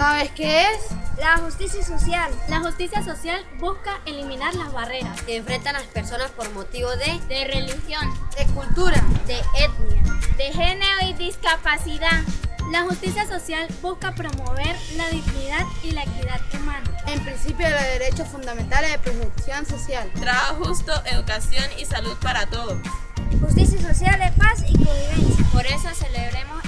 Sabes ¿Qué es? La justicia social. La justicia social busca eliminar las barreras que enfrentan las personas por motivo de, de religión, de cultura, de etnia, de género y discapacidad. La justicia social busca promover la dignidad y la equidad humana. En principio de los derechos fundamentales de protección social. Trabajo justo, educación y salud para todos. Justicia social es paz y convivencia. Por eso celebremos